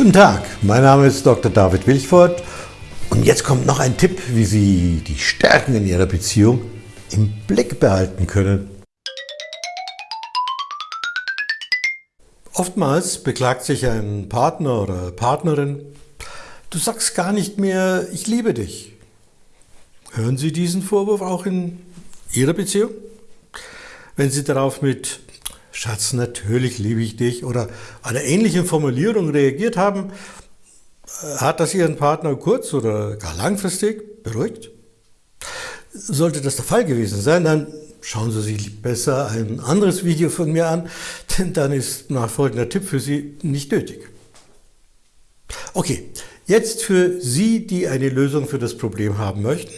Guten Tag, mein Name ist Dr. David Wilchford und jetzt kommt noch ein Tipp, wie Sie die Stärken in Ihrer Beziehung im Blick behalten können. Oftmals beklagt sich ein Partner oder Partnerin, du sagst gar nicht mehr, ich liebe dich. Hören Sie diesen Vorwurf auch in Ihrer Beziehung? Wenn Sie darauf mit Schatz, natürlich liebe ich dich oder einer ähnlichen Formulierung reagiert haben, äh, hat das Ihren Partner kurz- oder gar langfristig beruhigt? Sollte das der Fall gewesen sein, dann schauen Sie sich besser ein anderes Video von mir an, denn dann ist nachfolgender Tipp für Sie nicht nötig. Okay, jetzt für Sie, die eine Lösung für das Problem haben möchten,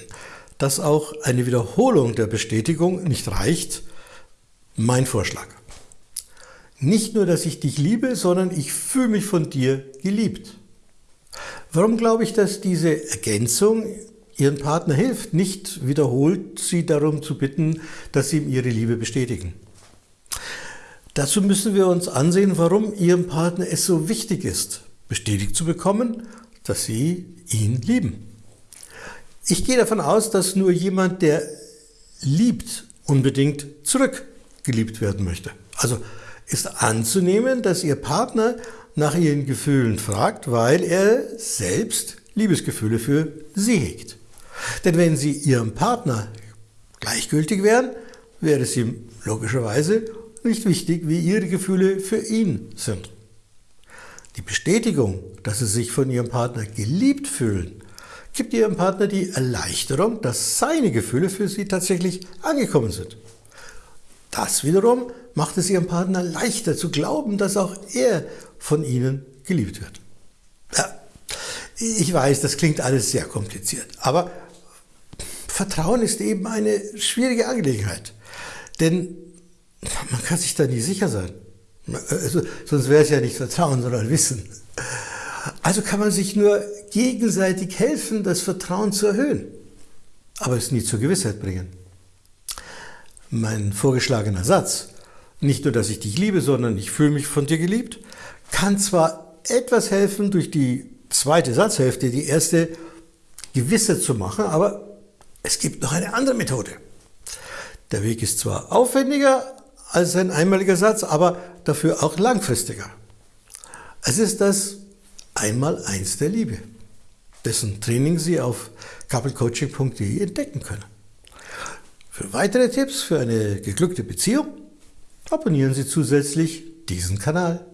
dass auch eine Wiederholung der Bestätigung nicht reicht, mein Vorschlag. Nicht nur, dass ich dich liebe, sondern ich fühle mich von dir geliebt. Warum glaube ich, dass diese Ergänzung Ihren Partner hilft, nicht wiederholt sie darum zu bitten, dass Sie ihm Ihre Liebe bestätigen? Dazu müssen wir uns ansehen, warum Ihrem Partner es so wichtig ist, bestätigt zu bekommen, dass Sie ihn lieben. Ich gehe davon aus, dass nur jemand, der liebt, unbedingt zurückgeliebt werden möchte. Also ist anzunehmen, dass Ihr Partner nach Ihren Gefühlen fragt, weil er selbst Liebesgefühle für Sie hegt. Denn wenn Sie Ihrem Partner gleichgültig wären, wäre es ihm logischerweise nicht wichtig, wie Ihre Gefühle für ihn sind. Die Bestätigung, dass Sie sich von Ihrem Partner geliebt fühlen, gibt Ihrem Partner die Erleichterung, dass seine Gefühle für Sie tatsächlich angekommen sind. Das wiederum macht es Ihrem Partner leichter zu glauben, dass auch er von Ihnen geliebt wird. Ja, ich weiß, das klingt alles sehr kompliziert, aber Vertrauen ist eben eine schwierige Angelegenheit. Denn man kann sich da nie sicher sein. Also, sonst wäre es ja nicht Vertrauen, sondern Wissen. Also kann man sich nur gegenseitig helfen, das Vertrauen zu erhöhen, aber es nie zur Gewissheit bringen. Mein vorgeschlagener Satz, nicht nur, dass ich dich liebe, sondern ich fühle mich von dir geliebt, kann zwar etwas helfen, durch die zweite Satzhälfte die erste gewisser zu machen, aber es gibt noch eine andere Methode. Der Weg ist zwar aufwendiger als ein einmaliger Satz, aber dafür auch langfristiger. Es ist das Einmaleins der Liebe, dessen Training Sie auf couplecoaching.de entdecken können. Für weitere Tipps für eine geglückte Beziehung abonnieren Sie zusätzlich diesen Kanal.